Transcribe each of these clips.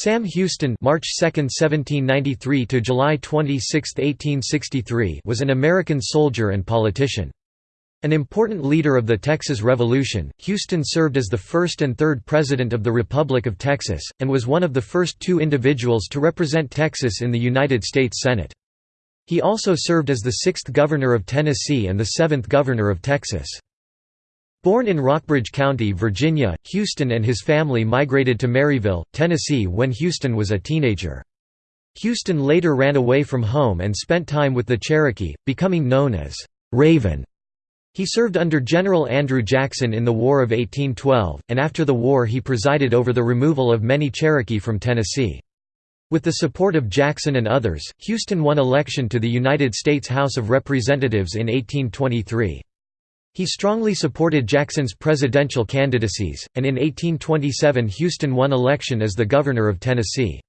Sam Houston March 2, 1793 to July 26, 1863 was an American soldier and politician. An important leader of the Texas Revolution, Houston served as the first and third President of the Republic of Texas, and was one of the first two individuals to represent Texas in the United States Senate. He also served as the sixth Governor of Tennessee and the seventh Governor of Texas. Born in Rockbridge County, Virginia, Houston and his family migrated to Maryville, Tennessee when Houston was a teenager. Houston later ran away from home and spent time with the Cherokee, becoming known as Raven. He served under General Andrew Jackson in the War of 1812, and after the war he presided over the removal of many Cherokee from Tennessee. With the support of Jackson and others, Houston won election to the United States House of Representatives in 1823. He strongly supported Jackson's presidential candidacies, and in 1827 Houston won election as the governor of Tennessee.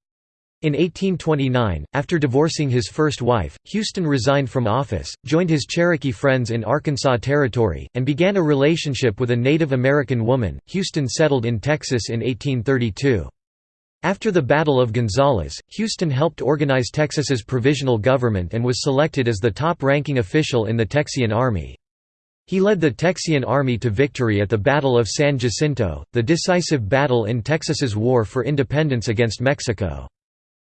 In 1829, after divorcing his first wife, Houston resigned from office, joined his Cherokee friends in Arkansas Territory, and began a relationship with a Native American woman. Houston settled in Texas in 1832. After the Battle of Gonzales, Houston helped organize Texas's provisional government and was selected as the top-ranking official in the Texian Army. He led the Texian army to victory at the Battle of San Jacinto, the decisive battle in Texas's war for independence against Mexico.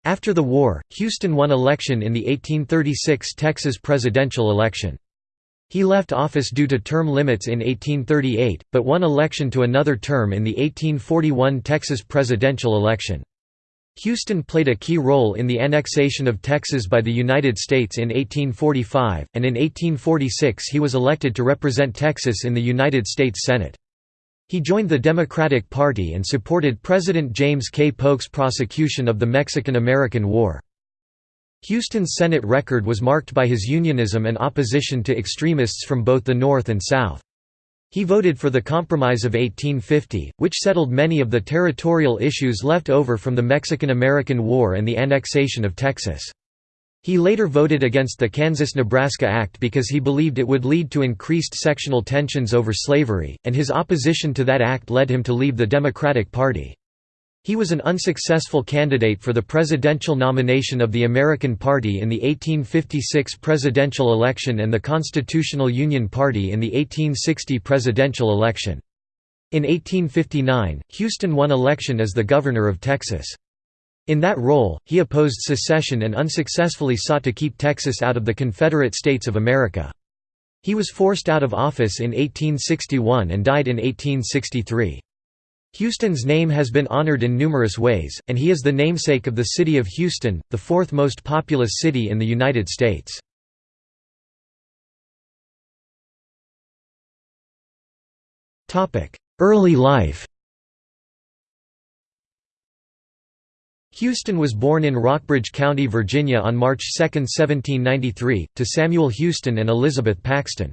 After the war, Houston won election in the 1836 Texas presidential election. He left office due to term limits in 1838, but won election to another term in the 1841 Texas presidential election. Houston played a key role in the annexation of Texas by the United States in 1845, and in 1846 he was elected to represent Texas in the United States Senate. He joined the Democratic Party and supported President James K. Polk's prosecution of the Mexican–American War. Houston's Senate record was marked by his unionism and opposition to extremists from both the North and South. He voted for the Compromise of 1850, which settled many of the territorial issues left over from the Mexican–American War and the annexation of Texas. He later voted against the Kansas–Nebraska Act because he believed it would lead to increased sectional tensions over slavery, and his opposition to that act led him to leave the Democratic Party. He was an unsuccessful candidate for the presidential nomination of the American Party in the 1856 presidential election and the Constitutional Union Party in the 1860 presidential election. In 1859, Houston won election as the governor of Texas. In that role, he opposed secession and unsuccessfully sought to keep Texas out of the Confederate States of America. He was forced out of office in 1861 and died in 1863. Houston's name has been honored in numerous ways, and he is the namesake of the city of Houston, the fourth most populous city in the United States. Early life Houston was born in Rockbridge County, Virginia on March 2, 1793, to Samuel Houston and Elizabeth Paxton.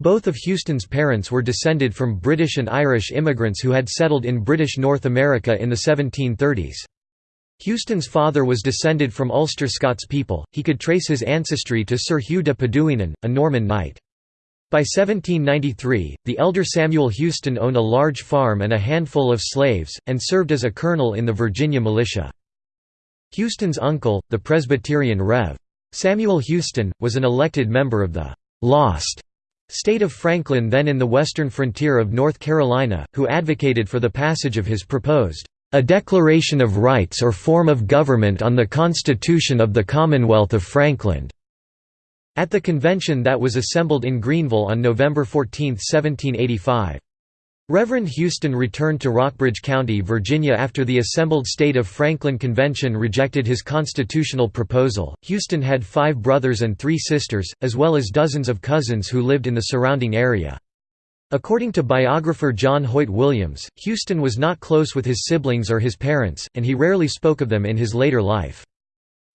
Both of Houston's parents were descended from British and Irish immigrants who had settled in British North America in the 1730s. Houston's father was descended from Ulster Scots people, he could trace his ancestry to Sir Hugh de Paduinan, a Norman knight. By 1793, the elder Samuel Houston owned a large farm and a handful of slaves, and served as a colonel in the Virginia militia. Houston's uncle, the Presbyterian Rev. Samuel Houston, was an elected member of the «lost» state of Franklin then in the western frontier of North Carolina, who advocated for the passage of his proposed «A Declaration of Rights or Form of Government on the Constitution of the Commonwealth of Franklin» at the convention that was assembled in Greeneville on November 14, 1785. Reverend Houston returned to Rockbridge County, Virginia after the assembled State of Franklin Convention rejected his constitutional proposal. Houston had five brothers and three sisters, as well as dozens of cousins who lived in the surrounding area. According to biographer John Hoyt Williams, Houston was not close with his siblings or his parents, and he rarely spoke of them in his later life.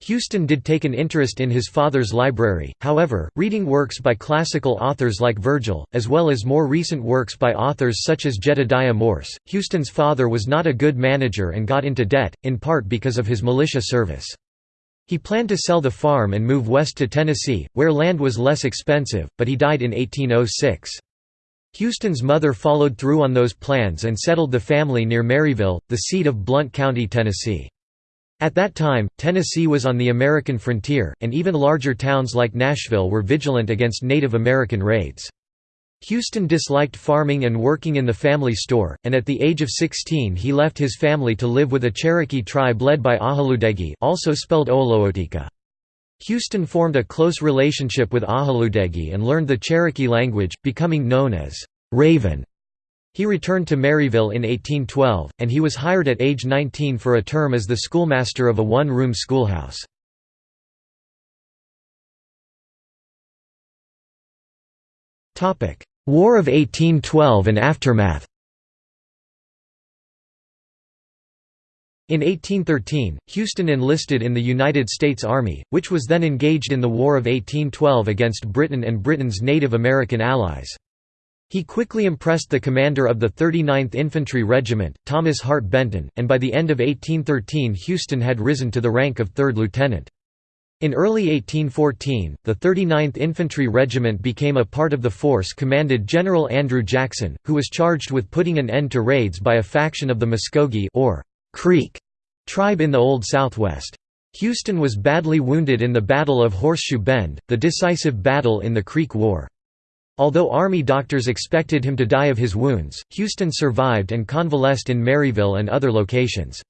Houston did take an interest in his father's library, however, reading works by classical authors like Virgil, as well as more recent works by authors such as Jedediah Morse. Houston's father was not a good manager and got into debt, in part because of his militia service. He planned to sell the farm and move west to Tennessee, where land was less expensive, but he died in 1806. Houston's mother followed through on those plans and settled the family near Maryville, the seat of Blount County, Tennessee. At that time, Tennessee was on the American frontier, and even larger towns like Nashville were vigilant against Native American raids. Houston disliked farming and working in the family store, and at the age of 16 he left his family to live with a Cherokee tribe led by Ahaludegi also spelled Oolootika. Houston formed a close relationship with Ahaludegi and learned the Cherokee language, becoming known as Raven. He returned to Maryville in 1812, and he was hired at age 19 for a term as the schoolmaster of a one-room schoolhouse. War of 1812 and aftermath In 1813, Houston enlisted in the United States Army, which was then engaged in the War of 1812 against Britain and Britain's Native American allies. He quickly impressed the commander of the 39th Infantry Regiment, Thomas Hart Benton, and by the end of 1813 Houston had risen to the rank of third lieutenant. In early 1814, the 39th Infantry Regiment became a part of the force commanded General Andrew Jackson, who was charged with putting an end to raids by a faction of the Muskogee or Creek tribe in the Old Southwest. Houston was badly wounded in the Battle of Horseshoe Bend, the decisive battle in the Creek War. Although Army doctors expected him to die of his wounds, Houston survived and convalesced in Maryville and other locations.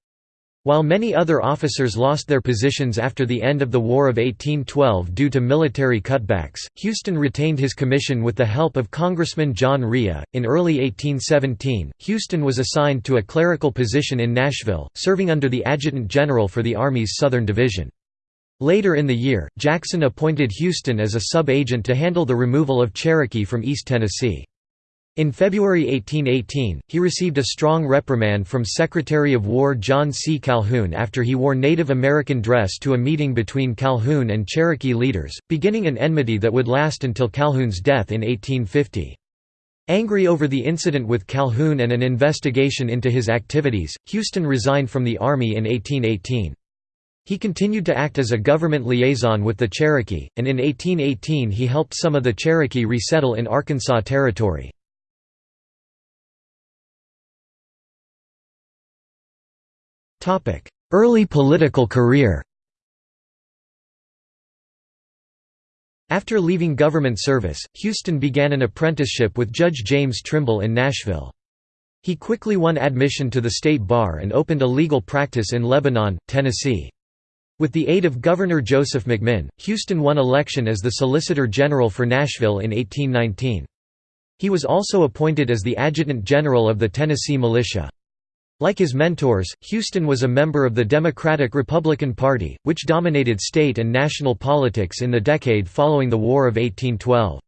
While many other officers lost their positions after the end of the War of 1812 due to military cutbacks, Houston retained his commission with the help of Congressman John Rhea. In early 1817, Houston was assigned to a clerical position in Nashville, serving under the Adjutant General for the Army's Southern Division. Later in the year, Jackson appointed Houston as a sub-agent to handle the removal of Cherokee from East Tennessee. In February 1818, he received a strong reprimand from Secretary of War John C. Calhoun after he wore Native American dress to a meeting between Calhoun and Cherokee leaders, beginning an enmity that would last until Calhoun's death in 1850. Angry over the incident with Calhoun and an investigation into his activities, Houston resigned from the Army in 1818. He continued to act as a government liaison with the Cherokee, and in 1818 he helped some of the Cherokee resettle in Arkansas Territory. Early political career After leaving government service, Houston began an apprenticeship with Judge James Trimble in Nashville. He quickly won admission to the state bar and opened a legal practice in Lebanon, Tennessee. With the aid of Governor Joseph McMinn, Houston won election as the Solicitor General for Nashville in 1819. He was also appointed as the Adjutant General of the Tennessee Militia. Like his mentors, Houston was a member of the Democratic-Republican Party, which dominated state and national politics in the decade following the War of 1812.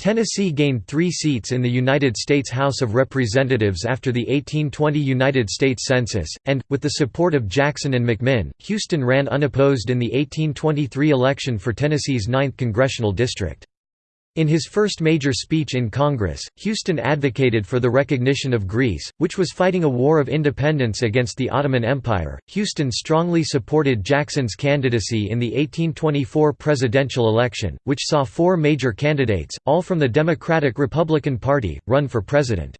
Tennessee gained three seats in the United States House of Representatives after the 1820 United States Census, and, with the support of Jackson and McMinn, Houston ran unopposed in the 1823 election for Tennessee's 9th congressional district. In his first major speech in Congress, Houston advocated for the recognition of Greece, which was fighting a war of independence against the Ottoman Empire. Houston strongly supported Jackson's candidacy in the 1824 presidential election, which saw four major candidates, all from the Democratic Republican Party, run for president.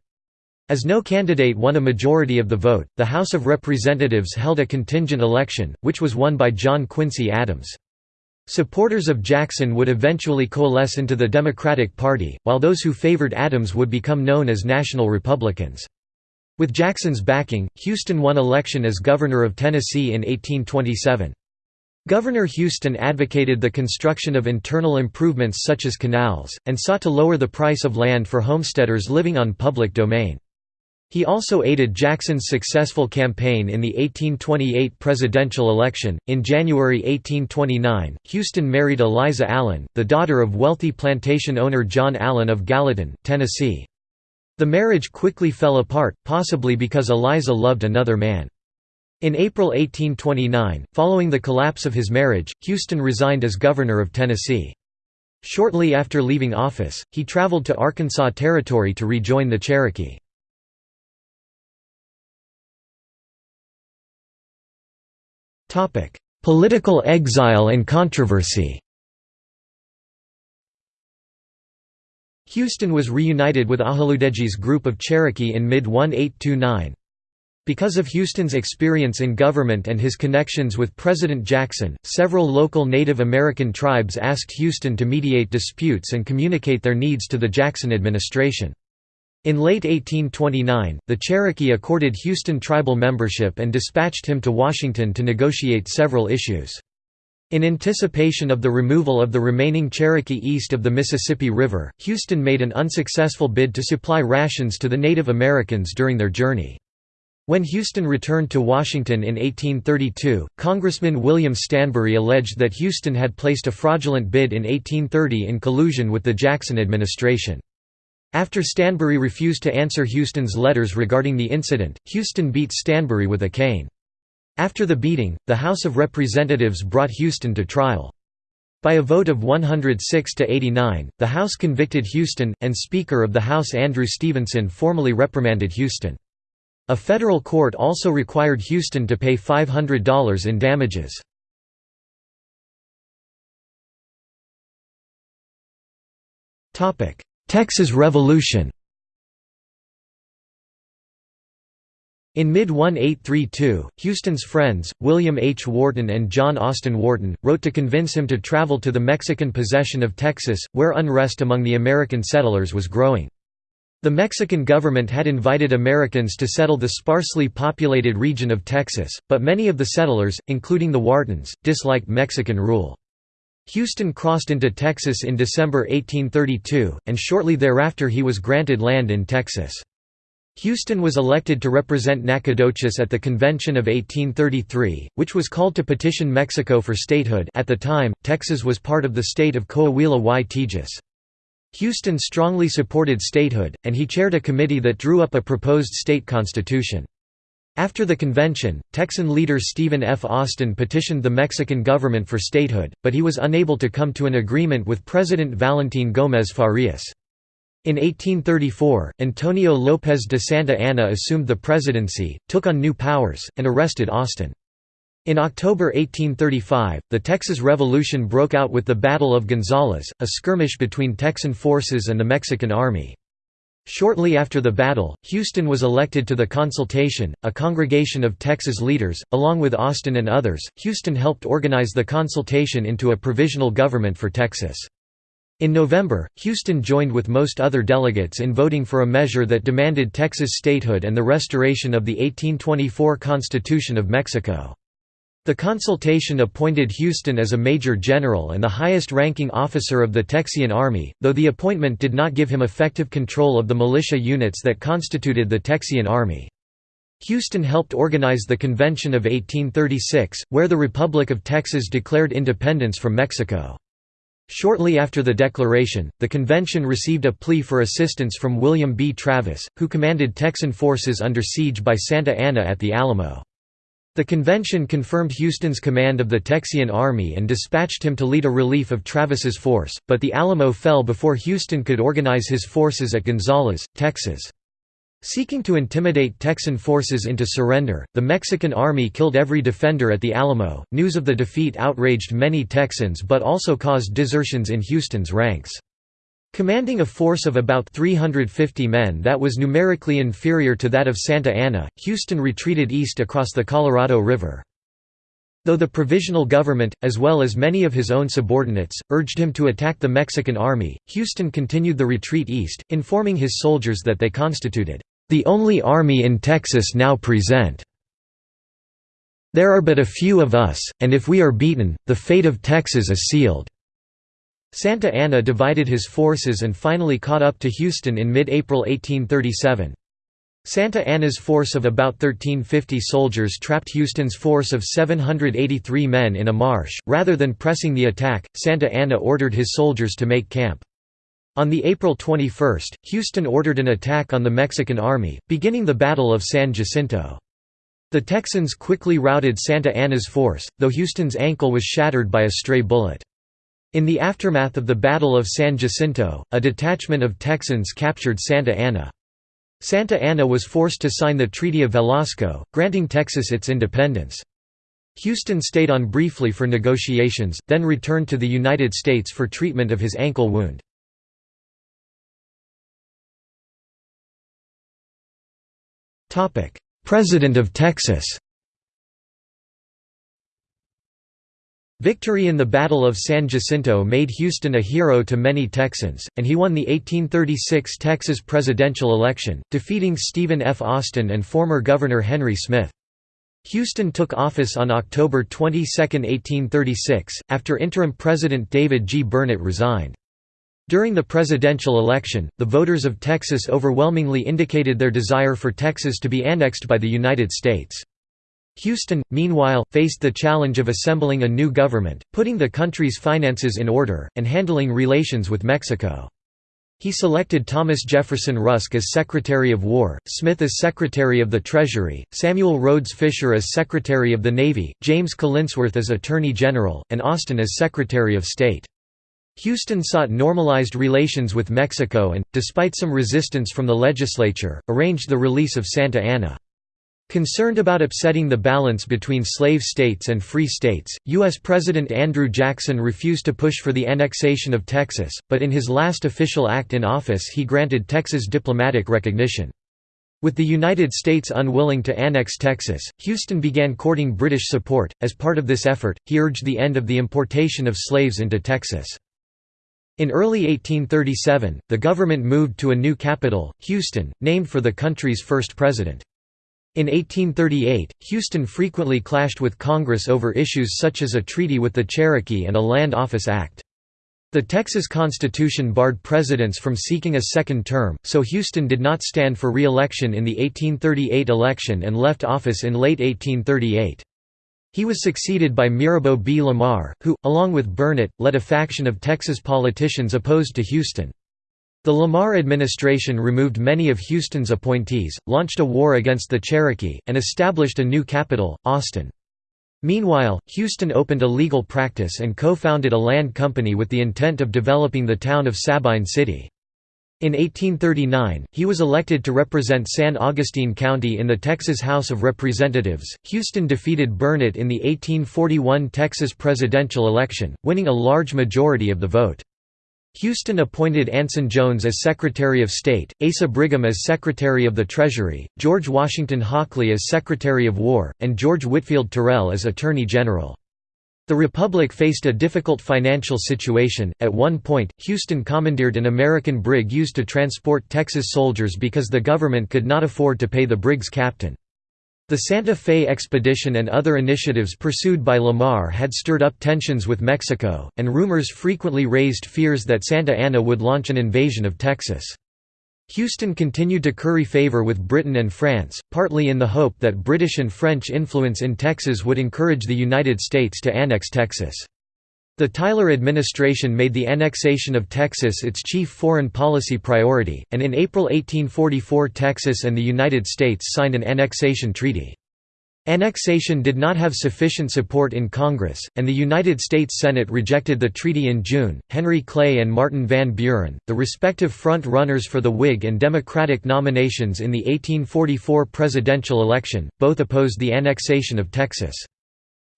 As no candidate won a majority of the vote, the House of Representatives held a contingent election, which was won by John Quincy Adams. Supporters of Jackson would eventually coalesce into the Democratic Party, while those who favored Adams would become known as National Republicans. With Jackson's backing, Houston won election as governor of Tennessee in 1827. Governor Houston advocated the construction of internal improvements such as canals, and sought to lower the price of land for homesteaders living on public domain. He also aided Jackson's successful campaign in the 1828 presidential election. In January 1829, Houston married Eliza Allen, the daughter of wealthy plantation owner John Allen of Gallatin, Tennessee. The marriage quickly fell apart, possibly because Eliza loved another man. In April 1829, following the collapse of his marriage, Houston resigned as governor of Tennessee. Shortly after leaving office, he traveled to Arkansas Territory to rejoin the Cherokee. Political exile and controversy Houston was reunited with Ahaludegi's group of Cherokee in mid-1829. Because of Houston's experience in government and his connections with President Jackson, several local Native American tribes asked Houston to mediate disputes and communicate their needs to the Jackson administration. In late 1829, the Cherokee accorded Houston tribal membership and dispatched him to Washington to negotiate several issues. In anticipation of the removal of the remaining Cherokee east of the Mississippi River, Houston made an unsuccessful bid to supply rations to the Native Americans during their journey. When Houston returned to Washington in 1832, Congressman William Stanbery alleged that Houston had placed a fraudulent bid in 1830 in collusion with the Jackson administration. After Stanbery refused to answer Houston's letters regarding the incident, Houston beat Stanbery with a cane. After the beating, the House of Representatives brought Houston to trial. By a vote of 106 to 89, the House convicted Houston, and Speaker of the House Andrew Stevenson formally reprimanded Houston. A federal court also required Houston to pay $500 in damages. Texas Revolution In mid-1832, Houston's friends, William H. Wharton and John Austin Wharton, wrote to convince him to travel to the Mexican possession of Texas, where unrest among the American settlers was growing. The Mexican government had invited Americans to settle the sparsely populated region of Texas, but many of the settlers, including the Whartons, disliked Mexican rule. Houston crossed into Texas in December 1832, and shortly thereafter he was granted land in Texas. Houston was elected to represent Nacogdoches at the Convention of 1833, which was called to petition Mexico for statehood at the time, Texas was part of the state of Coahuila y Tejas. Houston strongly supported statehood, and he chaired a committee that drew up a proposed state constitution. After the convention, Texan leader Stephen F. Austin petitioned the Mexican government for statehood, but he was unable to come to an agreement with President Valentin Gómez Farías. In 1834, Antonio López de Santa Anna assumed the presidency, took on new powers, and arrested Austin. In October 1835, the Texas Revolution broke out with the Battle of Gonzales, a skirmish between Texan forces and the Mexican Army. Shortly after the battle, Houston was elected to the Consultation, a congregation of Texas leaders. Along with Austin and others, Houston helped organize the Consultation into a provisional government for Texas. In November, Houston joined with most other delegates in voting for a measure that demanded Texas statehood and the restoration of the 1824 Constitution of Mexico. The consultation appointed Houston as a major general and the highest-ranking officer of the Texian Army, though the appointment did not give him effective control of the militia units that constituted the Texian Army. Houston helped organize the Convention of 1836, where the Republic of Texas declared independence from Mexico. Shortly after the declaration, the convention received a plea for assistance from William B. Travis, who commanded Texan forces under siege by Santa Anna at the Alamo. The convention confirmed Houston's command of the Texian Army and dispatched him to lead a relief of Travis's force, but the Alamo fell before Houston could organize his forces at Gonzales, Texas. Seeking to intimidate Texan forces into surrender, the Mexican army killed every defender at the Alamo. News of the defeat outraged many Texans but also caused desertions in Houston's ranks. Commanding a force of about 350 men that was numerically inferior to that of Santa Anna, Houston retreated east across the Colorado River. Though the provisional government, as well as many of his own subordinates, urged him to attack the Mexican army, Houston continued the retreat east, informing his soldiers that they constituted, "...the only army in Texas now present. There are but a few of us, and if we are beaten, the fate of Texas is sealed." Santa Anna divided his forces and finally caught up to Houston in mid-April 1837. Santa Anna's force of about 1350 soldiers trapped Houston's force of 783 men in a marsh. Rather than pressing the attack, Santa Anna ordered his soldiers to make camp. On the April 21, Houston ordered an attack on the Mexican army, beginning the Battle of San Jacinto. The Texans quickly routed Santa Anna's force, though Houston's ankle was shattered by a stray bullet. In the aftermath of the Battle of San Jacinto, a detachment of Texans captured Santa Anna. Santa Anna was forced to sign the Treaty of Velasco, granting Texas its independence. Houston stayed on briefly for negotiations, then returned to the United States for treatment of his ankle wound. "'President of Texas' Victory in the Battle of San Jacinto made Houston a hero to many Texans, and he won the 1836 Texas presidential election, defeating Stephen F. Austin and former Governor Henry Smith. Houston took office on October 22, 1836, after interim President David G. Burnet resigned. During the presidential election, the voters of Texas overwhelmingly indicated their desire for Texas to be annexed by the United States. Houston, meanwhile, faced the challenge of assembling a new government, putting the country's finances in order, and handling relations with Mexico. He selected Thomas Jefferson Rusk as Secretary of War, Smith as Secretary of the Treasury, Samuel Rhodes Fisher as Secretary of the Navy, James Collinsworth as Attorney General, and Austin as Secretary of State. Houston sought normalized relations with Mexico and, despite some resistance from the legislature, arranged the release of Santa Anna. Concerned about upsetting the balance between slave states and free states, U.S. President Andrew Jackson refused to push for the annexation of Texas, but in his last official act in office he granted Texas diplomatic recognition. With the United States unwilling to annex Texas, Houston began courting British support. As part of this effort, he urged the end of the importation of slaves into Texas. In early 1837, the government moved to a new capital, Houston, named for the country's first president. In 1838, Houston frequently clashed with Congress over issues such as a treaty with the Cherokee and a Land Office Act. The Texas Constitution barred presidents from seeking a second term, so Houston did not stand for re-election in the 1838 election and left office in late 1838. He was succeeded by Mirabeau B. Lamar, who, along with Burnet, led a faction of Texas politicians opposed to Houston. The Lamar administration removed many of Houston's appointees, launched a war against the Cherokee, and established a new capital, Austin. Meanwhile, Houston opened a legal practice and co-founded a land company with the intent of developing the town of Sabine City. In 1839, he was elected to represent San Augustine County in the Texas House of Representatives. Houston defeated Burnet in the 1841 Texas presidential election, winning a large majority of the vote. Houston appointed Anson Jones as Secretary of State, Asa Brigham as Secretary of the Treasury, George Washington Hockley as Secretary of War, and George Whitfield Terrell as Attorney General. The Republic faced a difficult financial situation. At one point, Houston commandeered an American brig used to transport Texas soldiers because the government could not afford to pay the brig's captain. The Santa Fe expedition and other initiatives pursued by Lamar had stirred up tensions with Mexico, and rumors frequently raised fears that Santa Anna would launch an invasion of Texas. Houston continued to curry favor with Britain and France, partly in the hope that British and French influence in Texas would encourage the United States to annex Texas. The Tyler administration made the annexation of Texas its chief foreign policy priority, and in April 1844 Texas and the United States signed an annexation treaty. Annexation did not have sufficient support in Congress, and the United States Senate rejected the treaty in June. Henry Clay and Martin Van Buren, the respective front runners for the Whig and Democratic nominations in the 1844 presidential election, both opposed the annexation of Texas.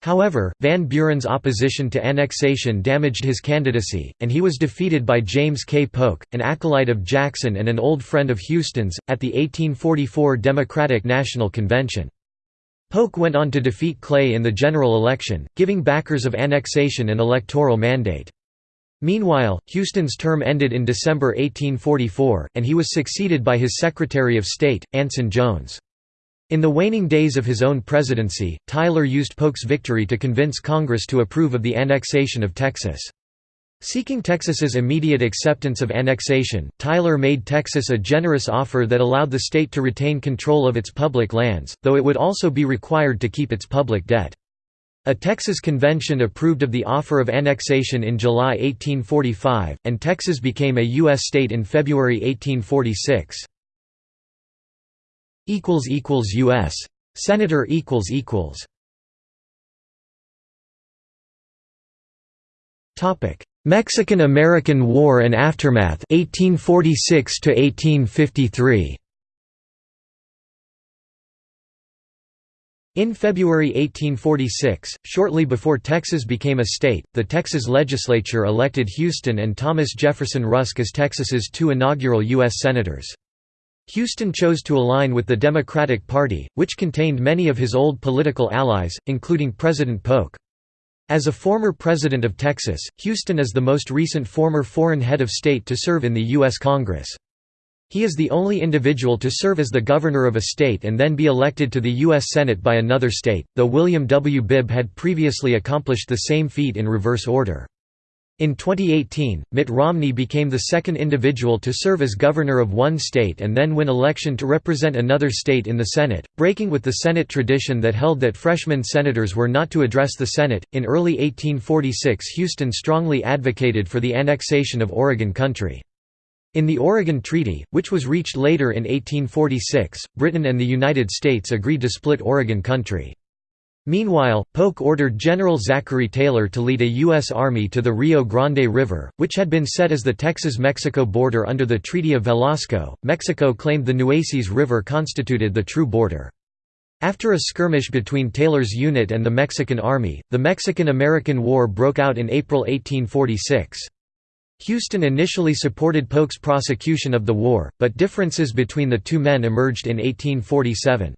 However, Van Buren's opposition to annexation damaged his candidacy, and he was defeated by James K. Polk, an acolyte of Jackson and an old friend of Houston's, at the 1844 Democratic National Convention. Polk went on to defeat Clay in the general election, giving backers of annexation an electoral mandate. Meanwhile, Houston's term ended in December 1844, and he was succeeded by his Secretary of State, Anson Jones. In the waning days of his own presidency, Tyler used Polk's victory to convince Congress to approve of the annexation of Texas. Seeking Texas's immediate acceptance of annexation, Tyler made Texas a generous offer that allowed the state to retain control of its public lands, though it would also be required to keep its public debt. A Texas convention approved of the offer of annexation in July 1845, and Texas became a U.S. state in February 1846 equals equals US Senator equals equals Topic Mexican-American War and aftermath 1846 to 1853 In February 1846, shortly before Texas became a state, the Texas legislature elected Houston and Thomas Jefferson Rusk as Texas's two inaugural U.S. Senators. Houston chose to align with the Democratic Party, which contained many of his old political allies, including President Polk. As a former president of Texas, Houston is the most recent former foreign head of state to serve in the U.S. Congress. He is the only individual to serve as the governor of a state and then be elected to the U.S. Senate by another state, though William W. Bibb had previously accomplished the same feat in reverse order. In 2018, Mitt Romney became the second individual to serve as governor of one state and then win election to represent another state in the Senate, breaking with the Senate tradition that held that freshman senators were not to address the Senate. In early 1846, Houston strongly advocated for the annexation of Oregon Country. In the Oregon Treaty, which was reached later in 1846, Britain and the United States agreed to split Oregon Country. Meanwhile, Polk ordered General Zachary Taylor to lead a U.S. Army to the Rio Grande River, which had been set as the Texas-Mexico border under the Treaty of Velasco. Mexico claimed the Nueces River constituted the true border. After a skirmish between Taylor's unit and the Mexican Army, the Mexican–American War broke out in April 1846. Houston initially supported Polk's prosecution of the war, but differences between the two men emerged in 1847.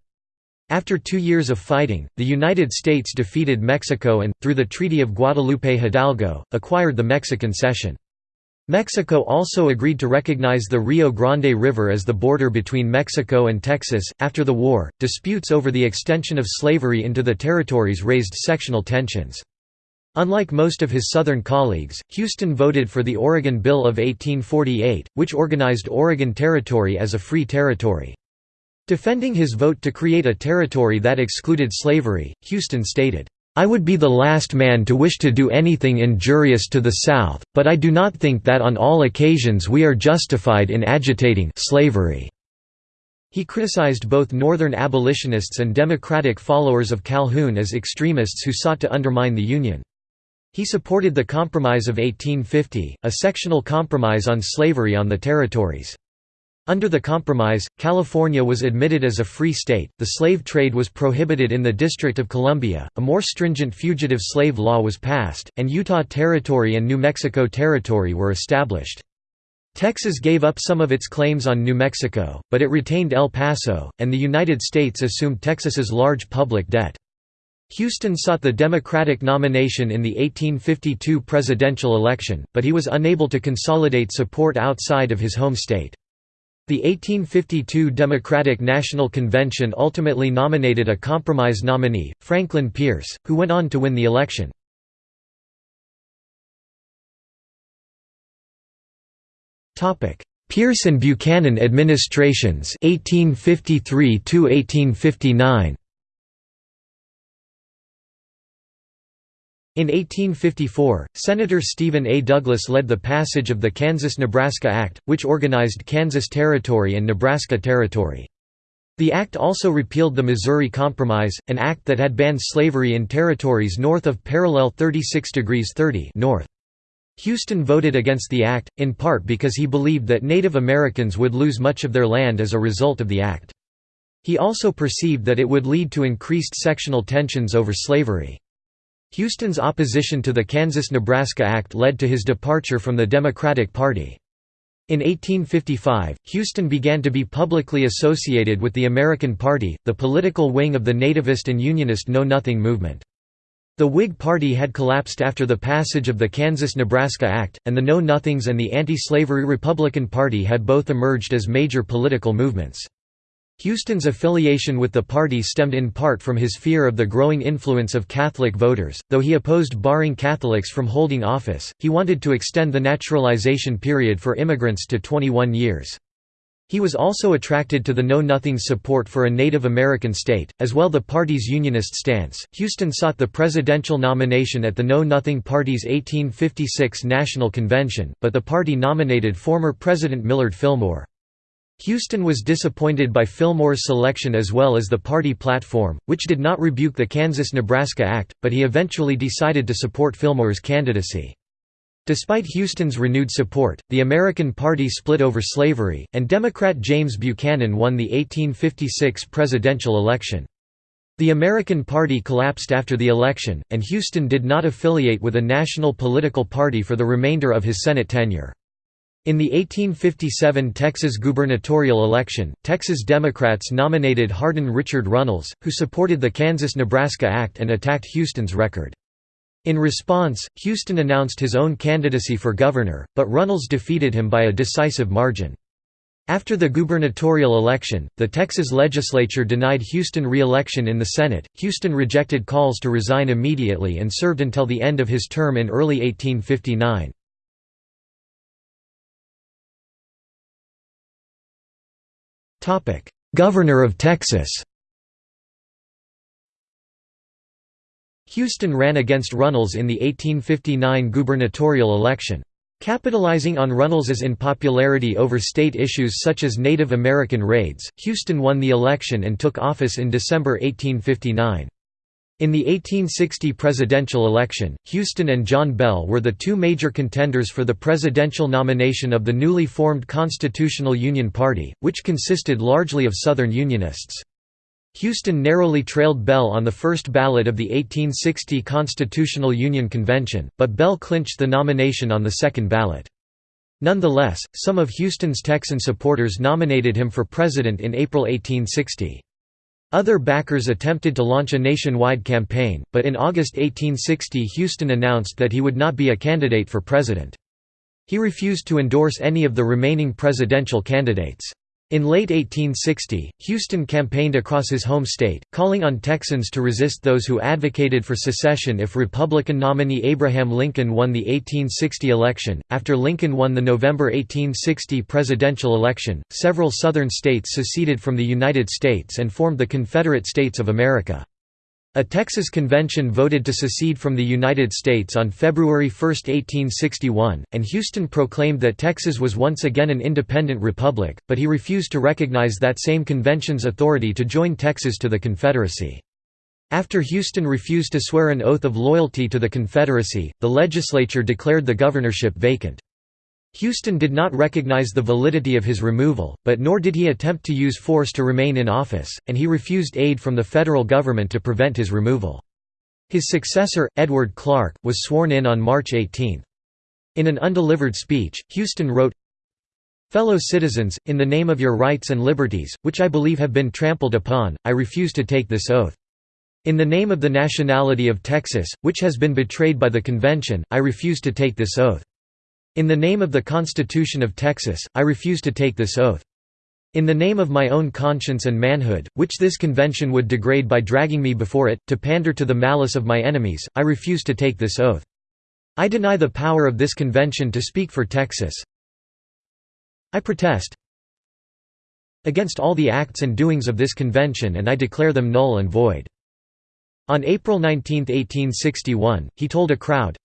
After two years of fighting, the United States defeated Mexico and, through the Treaty of Guadalupe Hidalgo, acquired the Mexican cession. Mexico also agreed to recognize the Rio Grande River as the border between Mexico and Texas. After the war, disputes over the extension of slavery into the territories raised sectional tensions. Unlike most of his Southern colleagues, Houston voted for the Oregon Bill of 1848, which organized Oregon Territory as a free territory. Defending his vote to create a territory that excluded slavery, Houston stated, I would be the last man to wish to do anything injurious to the South, but I do not think that on all occasions we are justified in agitating slavery. He criticized both Northern abolitionists and Democratic followers of Calhoun as extremists who sought to undermine the Union. He supported the Compromise of 1850, a sectional compromise on slavery on the territories. Under the Compromise, California was admitted as a free state, the slave trade was prohibited in the District of Columbia, a more stringent fugitive slave law was passed, and Utah Territory and New Mexico Territory were established. Texas gave up some of its claims on New Mexico, but it retained El Paso, and the United States assumed Texas's large public debt. Houston sought the Democratic nomination in the 1852 presidential election, but he was unable to consolidate support outside of his home state. The 1852 Democratic National Convention ultimately nominated a compromise nominee, Franklin Pierce, who went on to win the election. Pierce and Buchanan administrations 1853 1859 In 1854, Senator Stephen A. Douglas led the passage of the Kansas–Nebraska Act, which organized Kansas Territory and Nebraska Territory. The act also repealed the Missouri Compromise, an act that had banned slavery in territories north of parallel 36 degrees 30 north. Houston voted against the act, in part because he believed that Native Americans would lose much of their land as a result of the act. He also perceived that it would lead to increased sectional tensions over slavery. Houston's opposition to the Kansas–Nebraska Act led to his departure from the Democratic Party. In 1855, Houston began to be publicly associated with the American Party, the political wing of the nativist and unionist Know Nothing movement. The Whig Party had collapsed after the passage of the Kansas–Nebraska Act, and the Know Nothings and the anti-slavery Republican Party had both emerged as major political movements. Houston's affiliation with the party stemmed in part from his fear of the growing influence of Catholic voters, though he opposed barring Catholics from holding office, he wanted to extend the naturalization period for immigrants to 21 years. He was also attracted to the Know Nothing's support for a Native American state, as well the party's unionist stance. Houston sought the presidential nomination at the Know Nothing Party's 1856 National Convention, but the party nominated former President Millard Fillmore. Houston was disappointed by Fillmore's selection as well as the party platform, which did not rebuke the Kansas–Nebraska Act, but he eventually decided to support Fillmore's candidacy. Despite Houston's renewed support, the American Party split over slavery, and Democrat James Buchanan won the 1856 presidential election. The American Party collapsed after the election, and Houston did not affiliate with a national political party for the remainder of his Senate tenure. In the 1857 Texas gubernatorial election, Texas Democrats nominated Hardin Richard Runnels, who supported the Kansas–Nebraska Act and attacked Houston's record. In response, Houston announced his own candidacy for governor, but Runnels defeated him by a decisive margin. After the gubernatorial election, the Texas legislature denied Houston re-election in the Senate. Houston rejected calls to resign immediately and served until the end of his term in early 1859. Governor of Texas Houston ran against Runnels in the 1859 gubernatorial election. Capitalizing on Runnels's unpopularity over state issues such as Native American raids, Houston won the election and took office in December 1859. In the 1860 presidential election, Houston and John Bell were the two major contenders for the presidential nomination of the newly formed Constitutional Union Party, which consisted largely of Southern Unionists. Houston narrowly trailed Bell on the first ballot of the 1860 Constitutional Union Convention, but Bell clinched the nomination on the second ballot. Nonetheless, some of Houston's Texan supporters nominated him for president in April 1860. Other backers attempted to launch a nationwide campaign, but in August 1860 Houston announced that he would not be a candidate for president. He refused to endorse any of the remaining presidential candidates. In late 1860, Houston campaigned across his home state, calling on Texans to resist those who advocated for secession if Republican nominee Abraham Lincoln won the 1860 election. After Lincoln won the November 1860 presidential election, several Southern states seceded from the United States and formed the Confederate States of America. A Texas convention voted to secede from the United States on February 1, 1861, and Houston proclaimed that Texas was once again an independent republic, but he refused to recognize that same convention's authority to join Texas to the Confederacy. After Houston refused to swear an oath of loyalty to the Confederacy, the legislature declared the governorship vacant. Houston did not recognize the validity of his removal, but nor did he attempt to use force to remain in office, and he refused aid from the federal government to prevent his removal. His successor, Edward Clark, was sworn in on March 18. In an undelivered speech, Houston wrote, Fellow citizens, in the name of your rights and liberties, which I believe have been trampled upon, I refuse to take this oath. In the name of the nationality of Texas, which has been betrayed by the convention, I refuse to take this oath. In the name of the Constitution of Texas, I refuse to take this oath. In the name of my own conscience and manhood, which this convention would degrade by dragging me before it, to pander to the malice of my enemies, I refuse to take this oath. I deny the power of this convention to speak for Texas. I protest against all the acts and doings of this convention and I declare them null and void." On April 19, 1861, he told a crowd,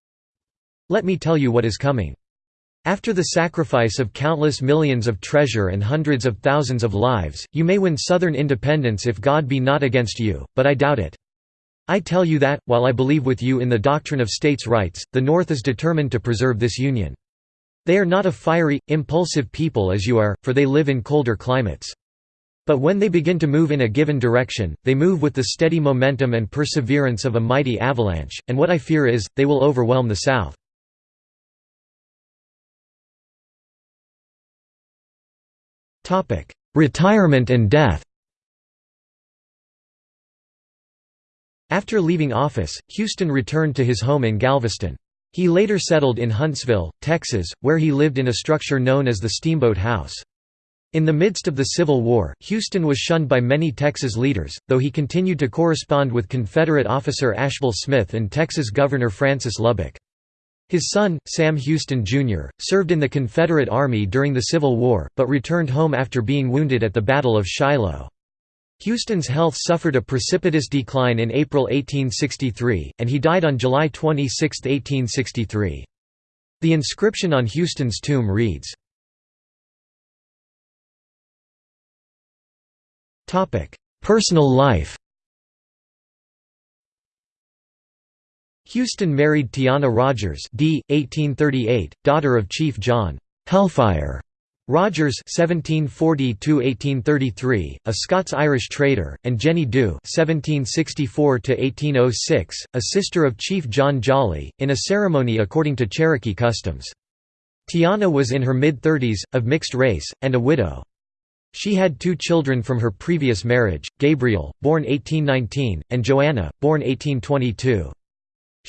Let me tell you what is coming. After the sacrifice of countless millions of treasure and hundreds of thousands of lives, you may win Southern independence if God be not against you, but I doubt it. I tell you that, while I believe with you in the doctrine of states' rights, the North is determined to preserve this union. They are not a fiery, impulsive people as you are, for they live in colder climates. But when they begin to move in a given direction, they move with the steady momentum and perseverance of a mighty avalanche, and what I fear is, they will overwhelm the South. Retirement and death After leaving office, Houston returned to his home in Galveston. He later settled in Huntsville, Texas, where he lived in a structure known as the Steamboat House. In the midst of the Civil War, Houston was shunned by many Texas leaders, though he continued to correspond with Confederate officer Ashbel Smith and Texas Governor Francis Lubbock. His son, Sam Houston, Jr., served in the Confederate Army during the Civil War, but returned home after being wounded at the Battle of Shiloh. Houston's health suffered a precipitous decline in April 1863, and he died on July 26, 1863. The inscription on Houston's tomb reads, Personal life Houston married Tiana Rogers d. 1838, daughter of Chief John Hellfire Rogers (1740–1833), a Scots-Irish trader, and Jenny Dew (1764–1806), a sister of Chief John Jolly, in a ceremony according to Cherokee customs. Tiana was in her mid-thirties, of mixed race, and a widow. She had two children from her previous marriage, Gabriel, born 1819, and Joanna, born 1822.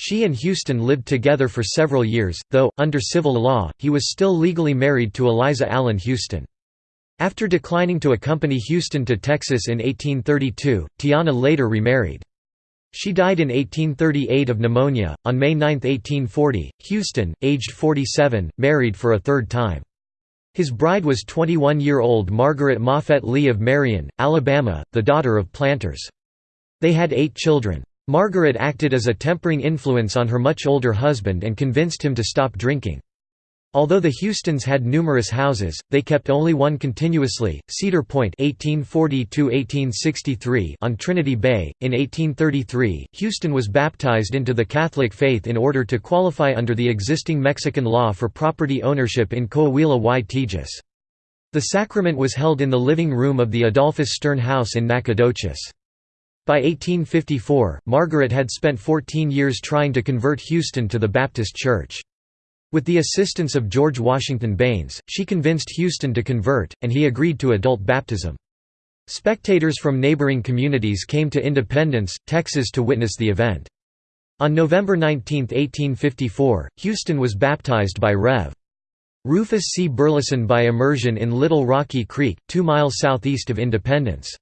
She and Houston lived together for several years, though, under civil law, he was still legally married to Eliza Allen Houston. After declining to accompany Houston to Texas in 1832, Tiana later remarried. She died in 1838 of pneumonia. On May 9, 1840, Houston, aged 47, married for a third time. His bride was 21-year-old Margaret Moffette Lea of Marion, Alabama, the daughter of planters. They had eight children. Margaret acted as a tempering influence on her much older husband and convinced him to stop drinking. Although the Houstons had numerous houses, they kept only one continuously, Cedar Point (1840–1863) on Trinity Bay. In 1833, Houston was baptized into the Catholic faith in order to qualify under the existing Mexican law for property ownership in Coahuila y Tejas. The sacrament was held in the living room of the Adolphus Sterne House in Nacogdoches. By 1854, Margaret had spent 14 years trying to convert Houston to the Baptist Church. With the assistance of George Washington Baines, she convinced Houston to convert, and he agreed to adult baptism. Spectators from neighboring communities came to Independence, Texas to witness the event. On November 19, 1854, Houston was baptized by Rev. Rufus C. Burleson by immersion in Little Rocky Creek, two miles southeast of Independence.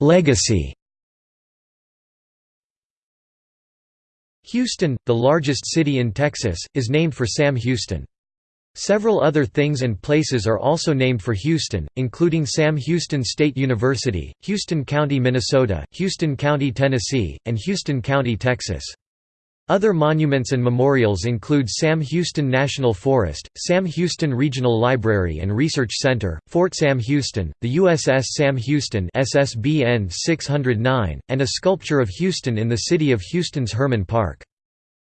Legacy Houston, the largest city in Texas, is named for Sam Houston. Several other things and places are also named for Houston, including Sam Houston State University, Houston County, Minnesota, Houston County, Tennessee, and Houston County, Texas. Other monuments and memorials include Sam Houston National Forest, Sam Houston Regional Library and Research Center, Fort Sam Houston, the USS Sam Houston SSBN 609, and a sculpture of Houston in the city of Houston's Hermann Park.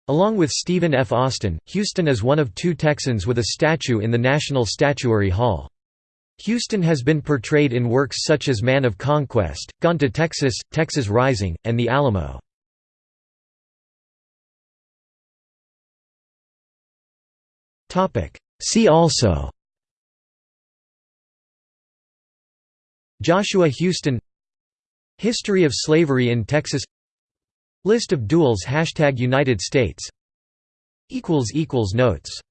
Along with Stephen F. Austin, Houston is one of two Texans with a statue in the National Statuary Hall. Houston has been portrayed in works such as Man of Conquest, Gone to Texas, Texas Rising, and The Alamo. See also. Joshua Houston. History of slavery in Texas. List of duels Hashtag United States. Notes